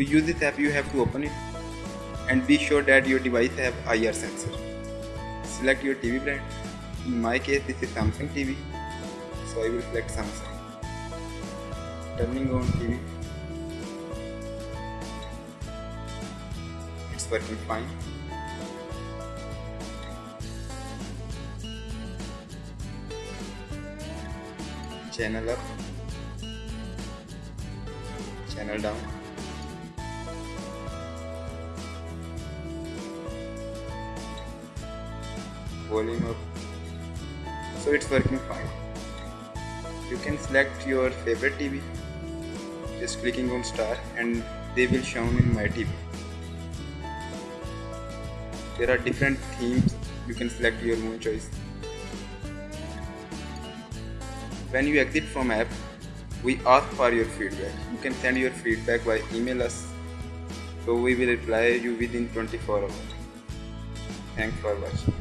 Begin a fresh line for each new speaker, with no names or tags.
app you have to open it and be sure that your device have IR sensor. Select your TV brand. In my case this is Samsung TV so I will select Samsung. Turning on TV. It's working fine. Channel up. Channel down. Volume up. So it's working fine. You can select your favorite TV just clicking on star and they will shown in my TV there are different themes. You can select your own choice. When you exit from app we ask for your feedback. You can send your feedback by email us so we will reply you within 24 hours. Thanks for watching